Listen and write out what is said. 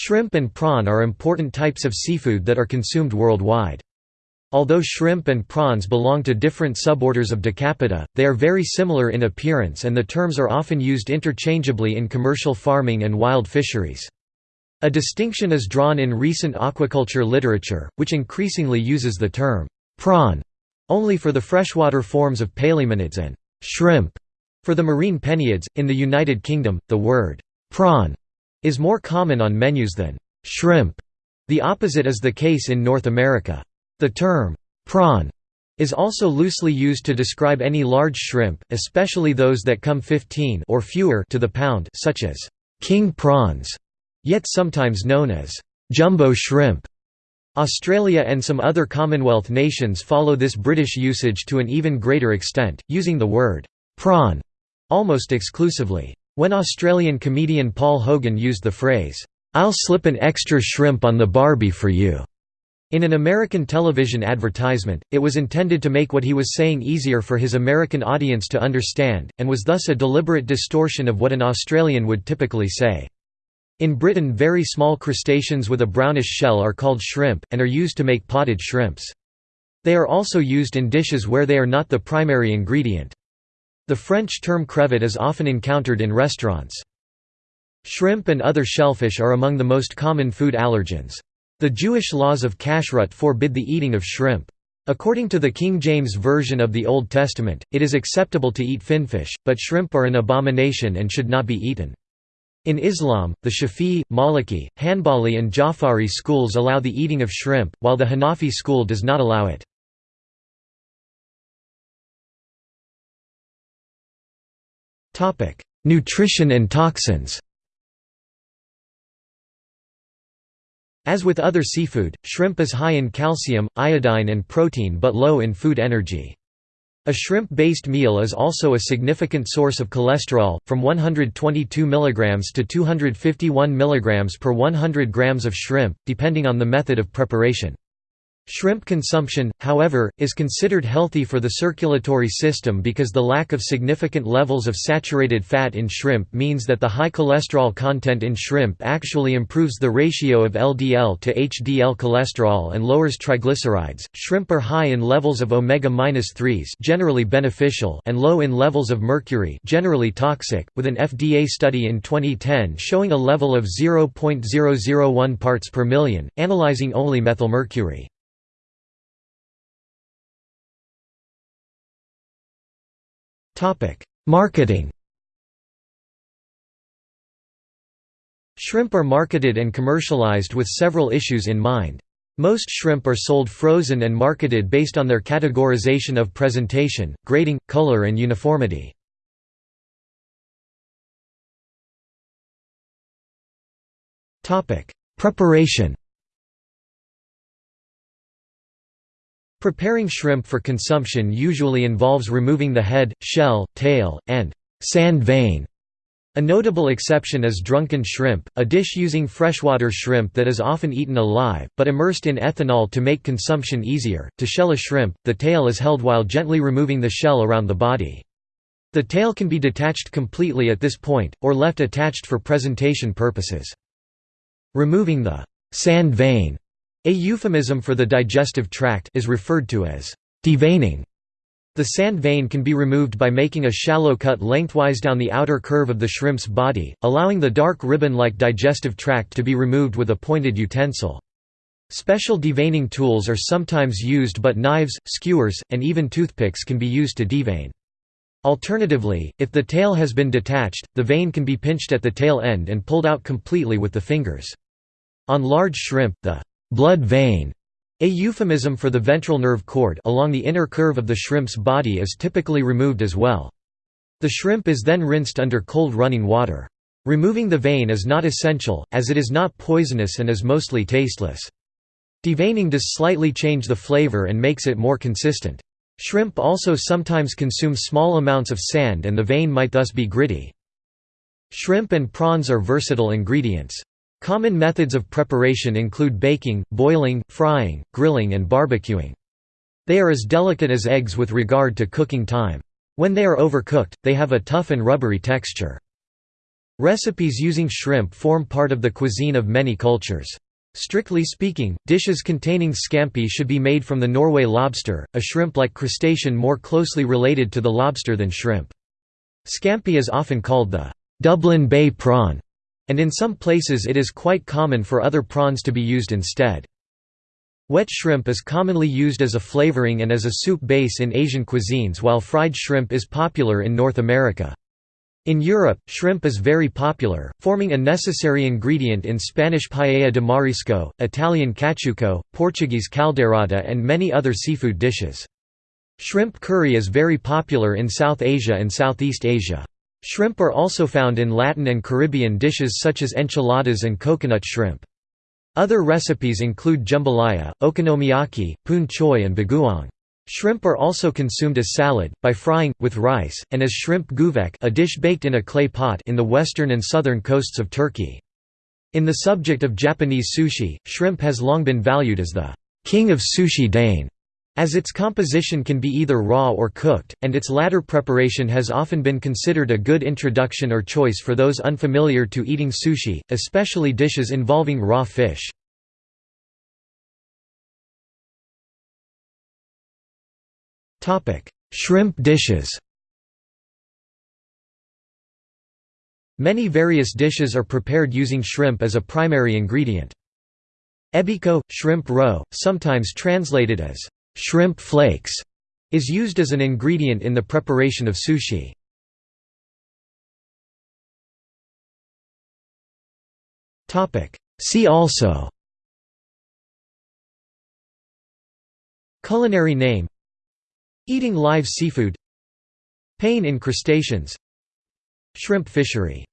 Shrimp and prawn are important types of seafood that are consumed worldwide. Although shrimp and prawns belong to different suborders of Decapoda, they are very similar in appearance and the terms are often used interchangeably in commercial farming and wild fisheries. A distinction is drawn in recent aquaculture literature, which increasingly uses the term prawn only for the freshwater forms of palaemonids and shrimp for the marine penaeids. In the United Kingdom, the word prawn is more common on menus than shrimp. The opposite is the case in North America. The term prawn is also loosely used to describe any large shrimp, especially those that come 15 or fewer to the pound such as king prawns, yet sometimes known as jumbo shrimp. Australia and some other Commonwealth nations follow this British usage to an even greater extent, using the word prawn almost exclusively. When Australian comedian Paul Hogan used the phrase, "'I'll slip an extra shrimp on the barbie for you' in an American television advertisement, it was intended to make what he was saying easier for his American audience to understand, and was thus a deliberate distortion of what an Australian would typically say. In Britain very small crustaceans with a brownish shell are called shrimp, and are used to make potted shrimps. They are also used in dishes where they are not the primary ingredient. The French term crevette is often encountered in restaurants. Shrimp and other shellfish are among the most common food allergens. The Jewish laws of kashrut forbid the eating of shrimp. According to the King James Version of the Old Testament, it is acceptable to eat finfish, but shrimp are an abomination and should not be eaten. In Islam, the Shafi'i, Maliki, Hanbali and Jafari schools allow the eating of shrimp, while the Hanafi school does not allow it. Nutrition and toxins As with other seafood, shrimp is high in calcium, iodine and protein but low in food energy. A shrimp-based meal is also a significant source of cholesterol, from 122 mg to 251 mg per 100 grams of shrimp, depending on the method of preparation. Shrimp consumption, however, is considered healthy for the circulatory system because the lack of significant levels of saturated fat in shrimp means that the high cholesterol content in shrimp actually improves the ratio of LDL to HDL cholesterol and lowers triglycerides. Shrimp are high in levels of omega-3s, generally beneficial, and low in levels of mercury, generally toxic, with an FDA study in 2010 showing a level of 0.001 parts per million, analyzing only methylmercury. Marketing Shrimp are marketed and commercialized with several issues in mind. Most shrimp are sold frozen and marketed based on their categorization of presentation, grading, color and uniformity. Preparation Preparing shrimp for consumption usually involves removing the head, shell, tail, and sand vein. A notable exception is drunken shrimp, a dish using freshwater shrimp that is often eaten alive, but immersed in ethanol to make consumption easier. To shell a shrimp, the tail is held while gently removing the shell around the body. The tail can be detached completely at this point, or left attached for presentation purposes. Removing the sand vein a euphemism for the digestive tract is referred to as deveining. The sand vein can be removed by making a shallow cut lengthwise down the outer curve of the shrimp's body, allowing the dark ribbon-like digestive tract to be removed with a pointed utensil. Special deveining tools are sometimes used but knives, skewers, and even toothpicks can be used to devein. Alternatively, if the tail has been detached, the vein can be pinched at the tail end and pulled out completely with the fingers. On large shrimp, the blood vein, a euphemism for the ventral nerve cord along the inner curve of the shrimp's body is typically removed as well. The shrimp is then rinsed under cold running water. Removing the vein is not essential, as it is not poisonous and is mostly tasteless. Deveining does slightly change the flavor and makes it more consistent. Shrimp also sometimes consume small amounts of sand and the vein might thus be gritty. Shrimp and prawns are versatile ingredients. Common methods of preparation include baking, boiling, frying, grilling and barbecuing. They are as delicate as eggs with regard to cooking time. When they are overcooked, they have a tough and rubbery texture. Recipes using shrimp form part of the cuisine of many cultures. Strictly speaking, dishes containing scampi should be made from the Norway lobster, a shrimp-like crustacean more closely related to the lobster than shrimp. Scampi is often called the Dublin Bay prawn, and in some places it is quite common for other prawns to be used instead. Wet shrimp is commonly used as a flavoring and as a soup base in Asian cuisines while fried shrimp is popular in North America. In Europe, shrimp is very popular, forming a necessary ingredient in Spanish paella de marisco, Italian caciucco, Portuguese caldeirada and many other seafood dishes. Shrimp curry is very popular in South Asia and Southeast Asia. Shrimp are also found in Latin and Caribbean dishes such as enchiladas and coconut shrimp. Other recipes include jambalaya, okonomiyaki, poon choy and bagoong. Shrimp are also consumed as salad, by frying, with rice, and as shrimp güveç a dish baked in a clay pot in the western and southern coasts of Turkey. In the subject of Japanese sushi, shrimp has long been valued as the king of sushi dane, as its composition can be either raw or cooked, and its latter preparation has often been considered a good introduction or choice for those unfamiliar to eating sushi, especially dishes involving raw fish. Shrimp dishes Many various dishes are prepared using shrimp as a primary ingredient. Ebiko, shrimp roe, sometimes translated as shrimp flakes, is used as an ingredient in the preparation of sushi. See also Culinary name Eating live seafood Pain in crustaceans Shrimp fishery